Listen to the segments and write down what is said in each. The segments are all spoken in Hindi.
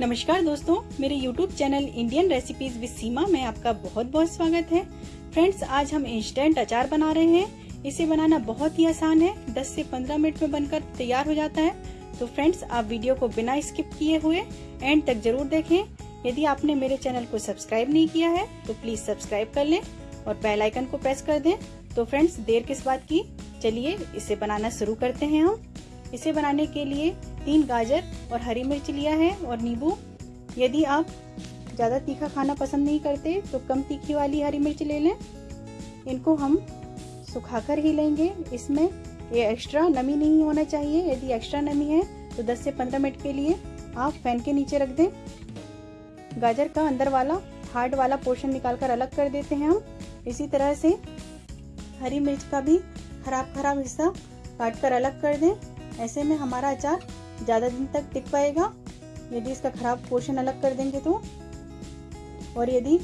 नमस्कार दोस्तों, मेरे YouTube channel Indian recipes with Seema में आपका बहुत बहुत स्वागत है। फ्रेंड्स आज हम इंस्टेंट अचार बना रहे हैं। इसे बनाना बहुत ही आसान है। 10 से 15 मिनट में बनकर तैयार हो जाता है। तो फ्रेंड्स आप वीडियो को बिना स्किप किए हुए एंड तक ज़रूर देखें। यदि आपने मेरे चैनल को सब्सक्राइब नहीं किया है तो प्लीज़ सब्सक्राइब कर लें और बेल आइकन को प्रेस कर दें। तो फ्रेंड्स देर किस बात की? चलिए इसे बनाना शुरू करते हैं हम। इसे बनाने के लिए तीन गाजर और हरी मिर्च लिया है और नींबू। यदि आप ज़्यादा तीखा खाना पसंद नहीं करते तो कम तीखी वाली हरी मिर्च ले लें। इनको हम सुखाकर ही लेंगे। इसमें ये एक्स्ट्रा नमी नहीं होना चाहिए। यदि एक्स्ट्रा नमी है तो 10 से 15 मिनट के लिए आप फ़ैन के नीचे रख दें। गाजर का अंदर वाला हार्ड वाला पोर्शन निकाल कर अलग कर देते हैं हम। इसी तरह से हरी मिर्च का भी खराब खराब हिस्सा काट कर अलग कर दें। ऐसे में हमारा अचार ज़्यादा दिन तक टिक पाएगा। यदि इसका खराब पोर्शन अलग कर देंगे तो? और यदि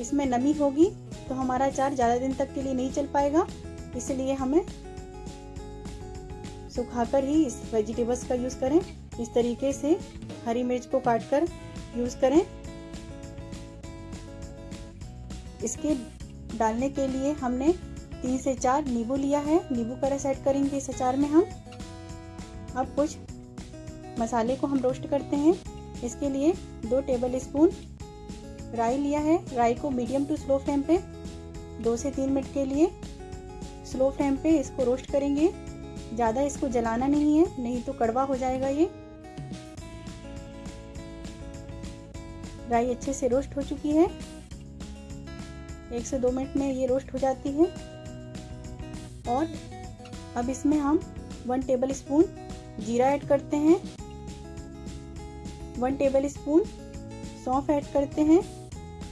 इसमें नमी होगी तो हमारा अचार ज़्यादा दिन तक के लिए नहीं चल पाएगा। इसलिए हमें सुखाकर ही इस वेजिटेबल्स का यूज़ करें। इस तरीके से हरी मिर्च को काट कर यूज़ करें। इसके डालने के लिए हमने तीन से चार नींबू लिया है। नींबू का रस ऐड करेंगे इस अचार में हम। अब कुछ मसाले को हम रोस्ट करते हैं। इसके लिए दो टेबल स्पून राई लिया है। राई को मीडियम टू स्लो फ्लेम पे, दो से तीन मिनट के लिए स्लो फ्लेम पे इसको रोस्ट करेंगे। ज़्यादा इसको जलाना नहीं है, नहीं तो कड़वा हो जाएगा ये। राई अच्छे से रोस्ट हो चुकी है। एक से दो मिनट में ये रोस्ट हो जाती है। और अब इसमें हम वन टेबल स्पून जीरा ऐड करते हैं। वन टेबल स्पून सौंफ ऐड करते हैं।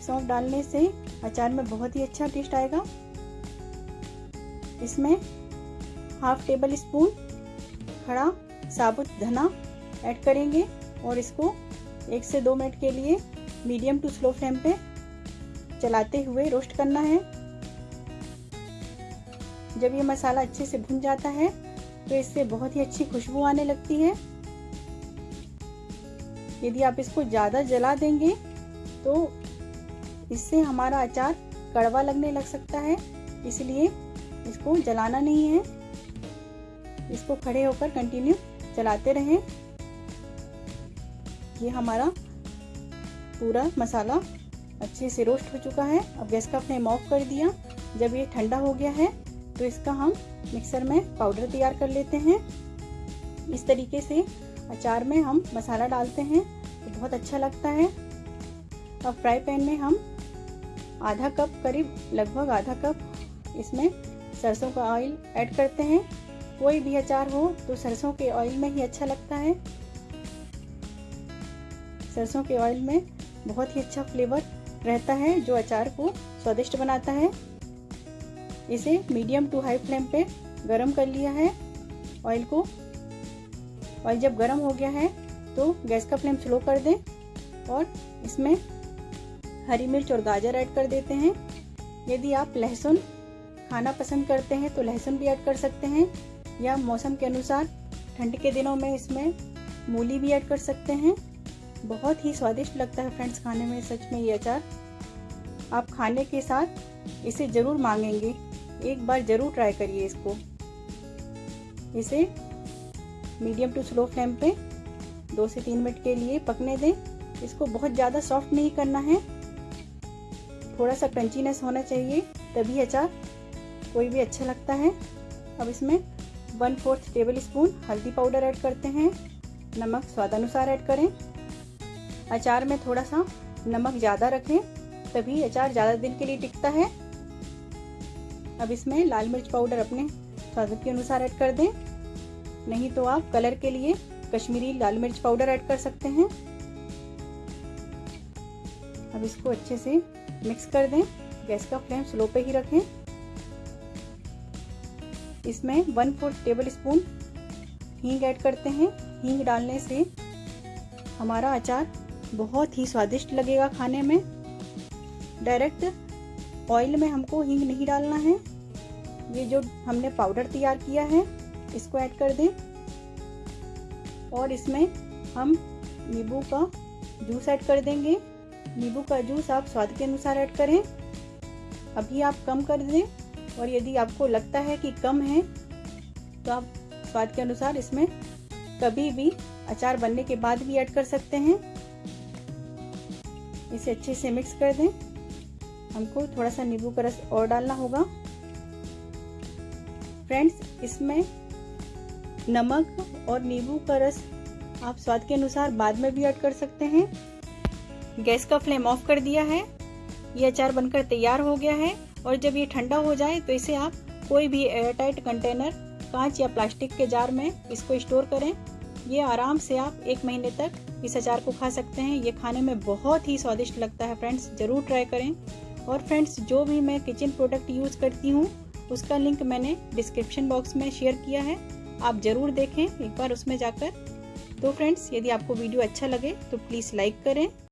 सौंफ डालने से अचार में बहुत ही अच्छा टेस्ट आएगा। इसमें हाफ़ टेबल स्पून खड़ा साबुत धना ऐड करेंगे और इसको एक से दो मिनट के लिए मीडियम टू स्लो फ्लेम पे चलाते हुए रोस्ट करना है। जब ये मसाला अच्छे से भुन जाता है तो इससे बहुत ही अच्छी खुशबू आने लगती है। यदि आप इसको ज़्यादा जला देंगे तो इससे हमारा अचार कड़वा लगने लग सकता है। इसलिए इसको जलाना नहीं है। इसको खड़े होकर कंटिन्यू चलाते रहें। ये हमारा पूरा मसाला अच्छे से रोस्ट हो चुका है। अब गैस का फ्लेम ऑफ़ कर दिया। जब ये ठंडा हो गया है तो इसका हम मिक्सर में पाउडर तैयार कर लेते हैं। इस तरीके से अचार में हम मसाला डालते हैं तो बहुत अच्छा लगता है। अब फ्राई पैन में हम आधा कप, करीब लगभग आधा कप इसमें सरसों का ऑयल ऐड करते हैं। कोई भी अचार हो तो सरसों के ऑयल में ही अच्छा लगता है। सरसों के ऑयल में बहुत ही अच्छा फ्लेवर रहता है, जो अचार को स्वादिष्ट बनाता है। इसे मीडियम टू हाई फ्लेम पे गरम कर लिया है। ऑयल को ऑयल जब गर्म हो गया है तो गैस का फ्लेम स्लो कर दें और इसमें हरी मिर्च और गाजर ऐड कर देते हैं। यदि आप लहसुन खाना पसंद करते हैं तो लहसुन भी ऐड कर सकते हैं, या मौसम के अनुसार ठंड के दिनों में इसमें मूली भी ऐड कर सकते हैं। बहुत ही स्वादिष्ट लगता है फ्रेंड्स खाने में, सच में ये अचार। आप खाने के साथ इसे ज़रूर मांगेंगे। एक बार ज़रूर ट्राई करिए इसको। इसे मीडियम टू स्लो फ्लेम पे दो से तीन मिनट के लिए पकने दें। इसको बहुत ज़्यादा सॉफ्ट नहीं करना है। थोड़ा सा क्रंचीनेस होना चाहिए, तभी अचार कोई भी अच्छा लगता है। अब इसमें वन फोर्थ टेबल स्पून हल्दी पाउडर ऐड करते हैं। नमक स्वादानुसार ऐड करें। अचार में थोड़ा सा नमक ज़्यादा रखें, तभी अचार ज़्यादा दिन के लिए टिकता है। अब इसमें लाल मिर्च पाउडर अपने स्वाद के अनुसार ऐड कर दें। नहीं तो आप कलर के लिए कश्मीरी लाल मिर्च पाउडर ऐड कर सकते हैं। अब इसको अच्छे से मिक्स कर दें। गैस का फ्लेम स्लो पे ही रखें। इसमें वन फोर्थ टेबल स्पून हींग ऐड करते हैं। हींग डालने से हमारा अचार बहुत ही स्वादिष्ट लगेगा खाने में। डायरेक्ट ऑयल में हमको हींग नहीं डालना है। ये जो हमने पाउडर तैयार किया है इसको ऐड कर दें। और इसमें हम नींबू का जूस ऐड कर देंगे। नींबू का जूस आप स्वाद के अनुसार ऐड करें। अभी आप कम कर दें और यदि आपको लगता है कि कम है तो आप स्वाद के अनुसार इसमें कभी भी अचार बनने के बाद भी ऐड कर सकते हैं। इसे अच्छे से मिक्स कर दें। हमको थोड़ा सा नींबू का रस और डालना होगा। फ्रेंड्स, इसमें नमक और नींबू का रस आप स्वाद के अनुसार बाद में भी ऐड कर सकते हैं। गैस का फ्लेम ऑफ़ कर दिया है। ये अचार बनकर तैयार हो गया है और जब ये ठंडा हो जाए तो इसे आप कोई भी एयरटाइट कंटेनर, कांच या प्लास्टिक के जार में इसको स्टोर करें। ये आराम से आप एक महीने तक इस अचार को खा सकते हैं। ये खाने में बहुत ही स्वादिष्ट लगता है फ्रेंड्स, ज़रूर ट्राई करें। और फ्रेंड्स, जो भी मैं किचन प्रोडक्ट यूज़ करती हूँ, उसका लिंक मैंने डिस्क्रिप्शन बॉक्स में शेयर किया है। आप ज़रूर देखें एक बार उसमें जाकर। तो फ्रेंड्स, यदि आपको वीडियो अच्छा लगे तो प्लीज़ लाइक करें।